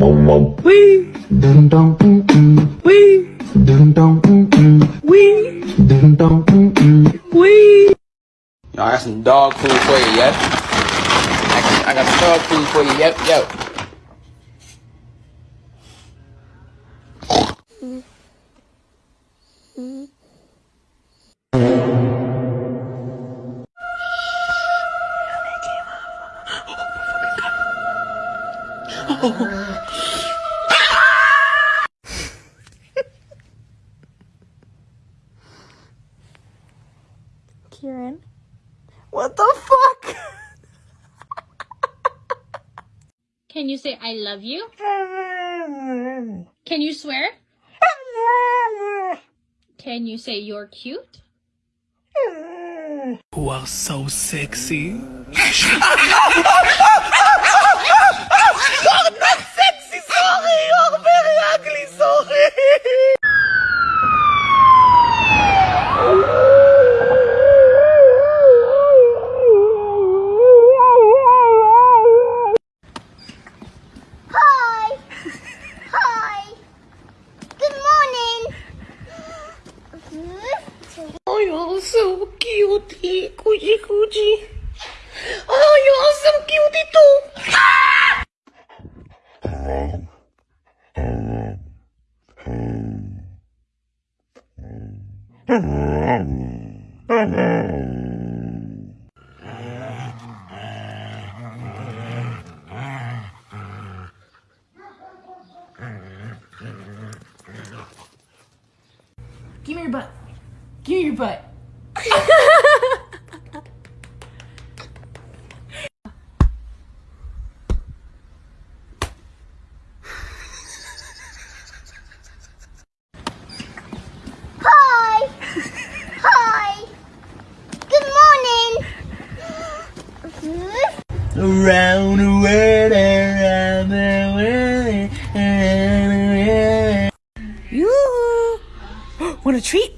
Wee. Dum dum mm mm. Wee. Dum dum mm mm. Wee. Dum dum mm mm. Wee. Yo, I got some dog food for you, yep. I got, I got some dog food for you, yep, yep. Kieran. You say I love you? Can you swear? Can you say you're cute? Who are so sexy? Hi. Hi. Good morning. Oh, you're so cutie. Coochie coochie. Oh, you're so cutie too. Give me your butt. Give me your butt. Hi. Hi. Good morning. Around the world, around the world, around the world. You want a treat?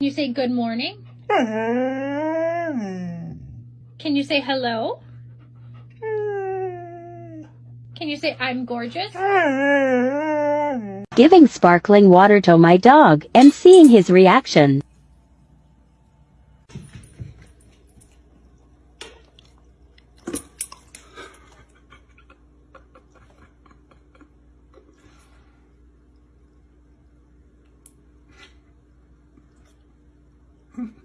You say good morning? Can you say hello? Uh. Can you say I'm gorgeous? Giving sparkling water to my dog and seeing his reaction.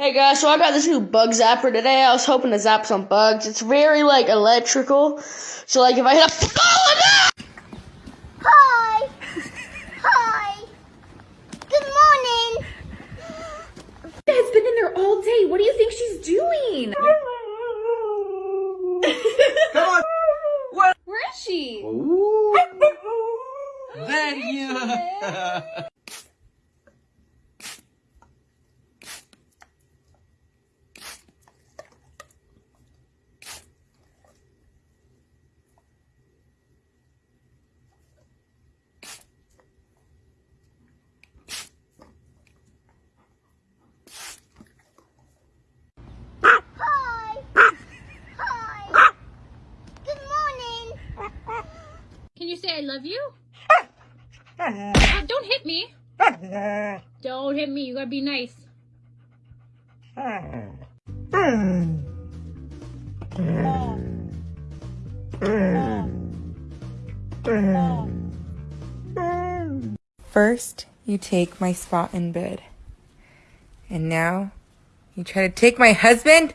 Hey guys, so I got this new bug zapper today. I was hoping to zap some bugs. It's very like electrical. So like if I hit a oh, no! Hi. Hi. Good morning. has been in there all day. What do you think she's doing? Come on. Where is she? Ooh. There you. Hi. Hi. Good morning. Can you say I love you? Uh, don't hit me. Don't hit me. You gotta be nice. First, you take my spot in bed. And now, you try to take my husband?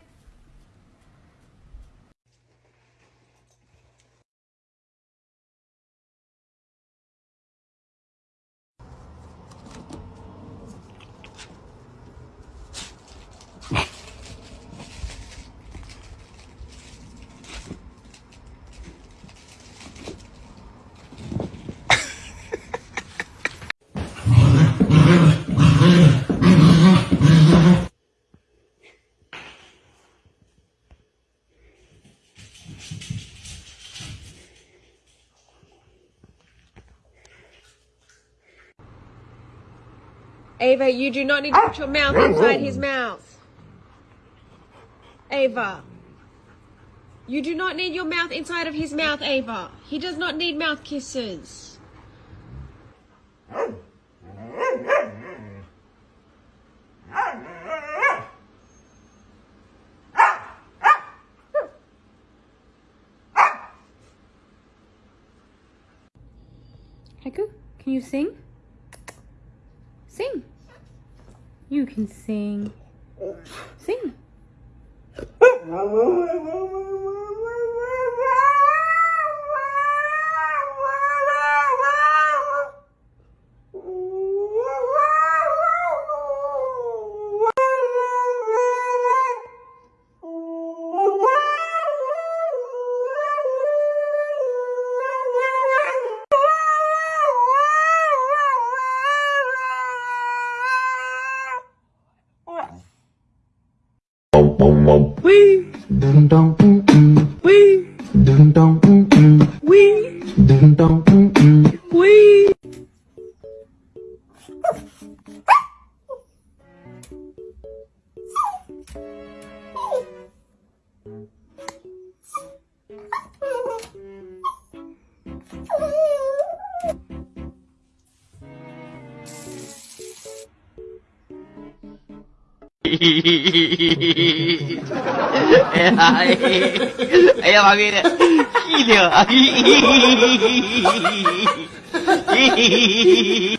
Ava, you do not need to ah. put your mouth inside his mouth. Ava. You do not need your mouth inside of his mouth, Ava. He does not need mouth kisses. Haiku, can you sing? Sing. You can sing. Sing. Wee. Dun dun mm mm. Wee. Dun dun mm mm. Wee. Dun dun mm mm. Wee. 哎呀妈逼的，屁灵